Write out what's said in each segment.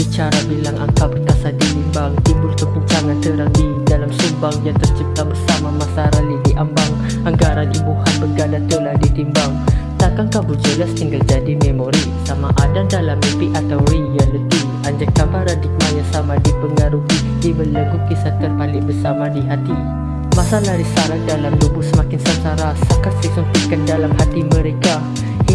Bicara bilang angka perkasa dilimbang Timbul kepincangan terang di dalam sumbang Yang tercipta bersama masa rali di ambang. Anggaran imbuhan berganda telah ditimbang Takkan kabur jelas tinggal jadi memori Sama ada dalam mimpi atau reality? Anjakan paradigma yang sama dipengaruhi Dibelenggu kisah terpalit bersama di hati. Masalah risalah dalam tubuh semakin sansara Sakat suntikan dalam hati mereka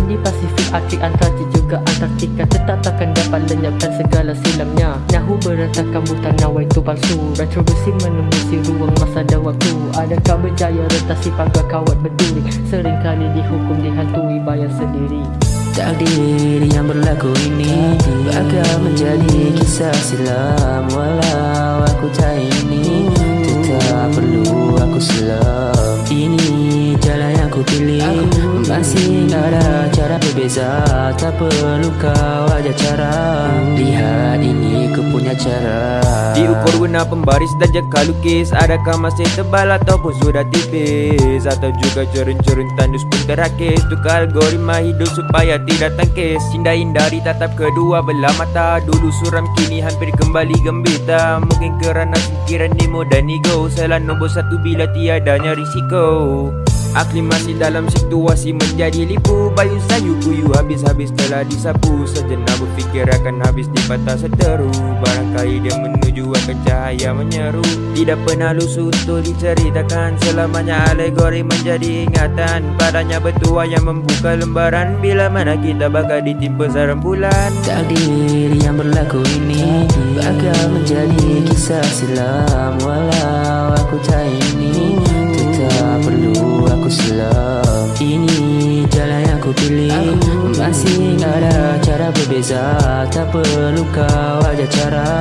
Hindi Pasifik, Arktik, Antartik juga Antartika. Tetap takkan dapat lenyapkan segala silamnya. Nahu berantakan buta nawai itu palsu. Retroversi menembusi ruang masa dan waktu Adakah berjaya retasi pagar kawat berduri? Seringkali dihukum dihantui bayar sendiri. Takdir yang berlaku ini Bakal menjadi kisah silam. Walau aku tak ini Tetap perlu aku selam. Ini jalan yang ku pilih Masih ada cara berbeza. Tak perlu kau ajar cara. Lihat ini ku punya cara. Diukur guna pembaris dan jangka lukis. Adakah masih tebal ataupun sudah tipis? Atau juga cerun-cerun tandus pun terakis Tukar algoritma hidup supaya tidak tangkis. Hindari hindari tatap kedua belah mata. Dulu suram kini hampir kembali gembita. Mungkin kerana fikiran Nemo dan ego Salah nombor satu bila tiadanya risiko Aklimasi dalam situasi menjadi lipu. Bayu sayu kuyu habis-habis telah disapu. Sejenak berfikir akan habis di patah seteru Barangkali dia menuju akan cahaya menyeru. Tidak pernah lusuh untuk diceritakan. Selamanya alegori menjadi ingatan. Padanya bertua yang membuka lembaran. Bila mana kita bakal ditimpa sarang bulan? Takdir yang berlaku ini. Bakal menjadi kisah silam Walau aku Tetap aku selam Ini jalan yang ku pilih. Masih ada cara berbeza. Tak perlu kau ajar cara.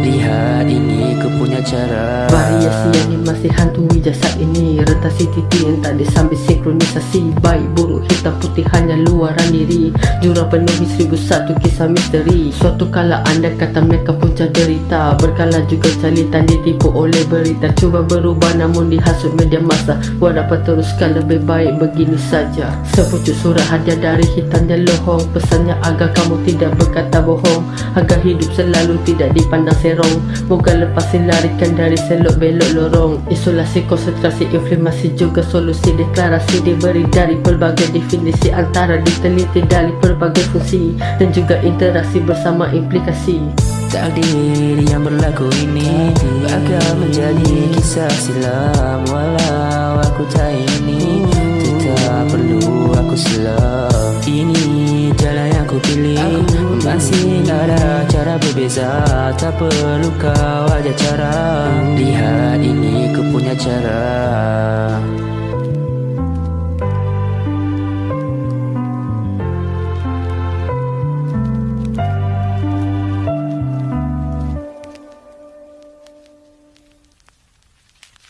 Lihat ini ku punya cara Variasi yang masih hantui jasad ini. Retasi titik yang tak disambil sinkronisasi. Baik buruk hitam putih hanya luaran diri. Jurang penuhi seribu satu kisah misteri. Suatu kala anda kata mereka punca derita Berkala juga calitan ditipu oleh berita. Cuba berubah namun dihasut media masa dapat teruskan lebih baik begini saja. Sepucuk surat hadiah dari hitam dan lohong. Pesannya agar kamu tidak berkata bohong. Agar hidup selalu tidak dipandang serong. Moga lepas larikan dari selok belok lorong Isolasi konsentrasi inflamasi juga solusi Deklarasi diberi dari pelbagai definisi Antara diteliti dari pelbagai fungsi Dan juga interaksi bersama implikasi. Takdir yang berlaku ini Bakal menjadi kisah silam Walau aku tak ini Tetap perlu aku selam Ini jalan yang ku pilih Masih ada cara berbeza. Tak perlu kau ajar cara. Lihat ini ku punya cara